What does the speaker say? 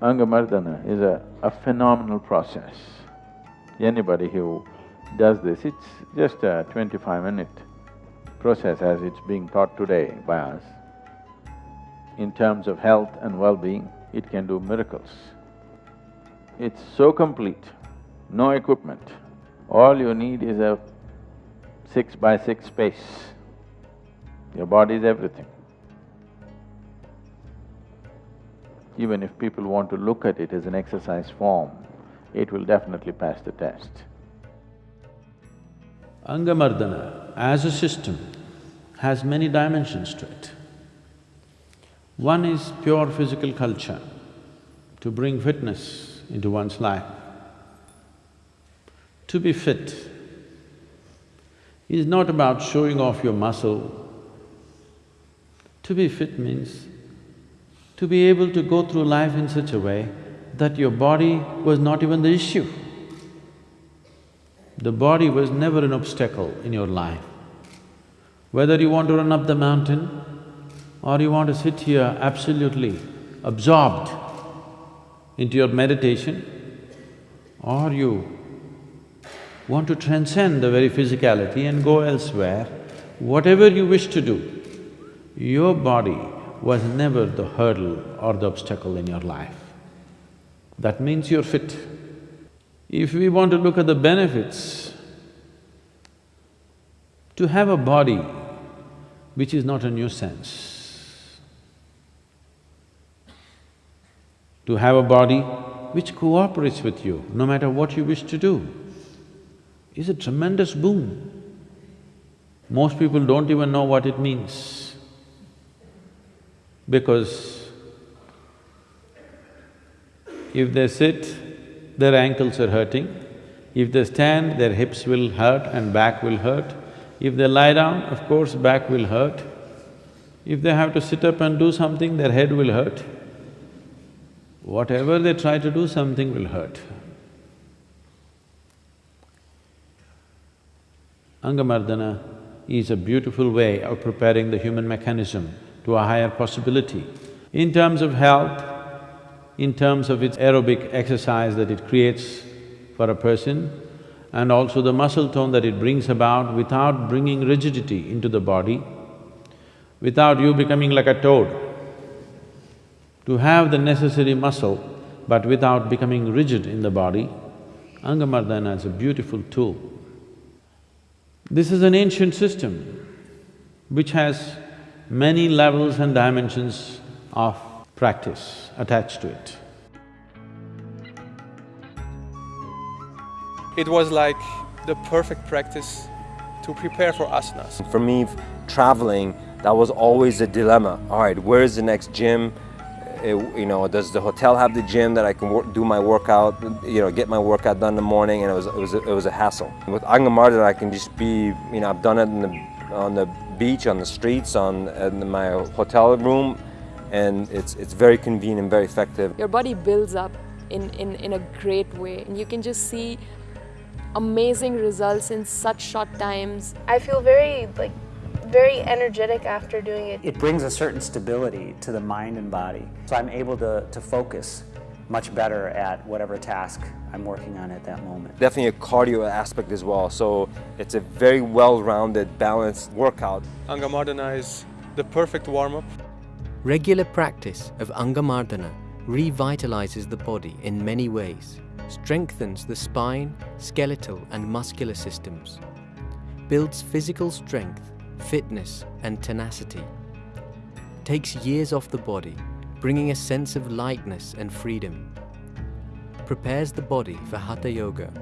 Angamardana is a, a phenomenal process. Anybody who does this, it's just a twenty-five minute process as it's being taught today by us. In terms of health and well-being, it can do miracles. It's so complete, no equipment. All you need is a six by six space. Your body is everything. Even if people want to look at it as an exercise form, it will definitely pass the test. Angamardana as a system has many dimensions to it. One is pure physical culture, to bring fitness into one's life. To be fit is not about showing off your muscle. To be fit means to be able to go through life in such a way that your body was not even the issue. The body was never an obstacle in your life. Whether you want to run up the mountain or you want to sit here absolutely absorbed into your meditation, or you want to transcend the very physicality and go elsewhere, whatever you wish to do, your body was never the hurdle or the obstacle in your life. That means you're fit. If we want to look at the benefits, to have a body which is not a nuisance, to have a body which cooperates with you no matter what you wish to do, is a tremendous boon. Most people don't even know what it means because if they sit, their ankles are hurting. If they stand, their hips will hurt and back will hurt. If they lie down, of course, back will hurt. If they have to sit up and do something, their head will hurt. Whatever they try to do, something will hurt. Angamardana is a beautiful way of preparing the human mechanism to a higher possibility. In terms of health, in terms of its aerobic exercise that it creates for a person, and also the muscle tone that it brings about without bringing rigidity into the body, without you becoming like a toad. To have the necessary muscle, but without becoming rigid in the body, Angamardana is a beautiful tool. This is an ancient system which has many levels and dimensions of practice attached to it. It was like the perfect practice to prepare for asanas. For me, traveling, that was always a dilemma. All right, where's the next gym? It, you know, does the hotel have the gym that I can work, do my workout, you know, get my workout done in the morning, and it was, it was, a, it was a hassle. With Angamardana, I can just be, you know, I've done it the, on the beach, on the streets, on in my hotel room, and it's, it's very convenient, and very effective. Your body builds up in, in, in a great way, and you can just see amazing results in such short times. I feel very, like, very energetic after doing it. It brings a certain stability to the mind and body. So I'm able to, to focus much better at whatever task I'm working on at that moment. Definitely a cardio aspect as well, so it's a very well-rounded, balanced workout. Angamardana is the perfect warm-up. Regular practice of Angamardana revitalizes the body in many ways, strengthens the spine, skeletal and muscular systems, builds physical strength fitness and tenacity. Takes years off the body, bringing a sense of lightness and freedom. Prepares the body for Hatha Yoga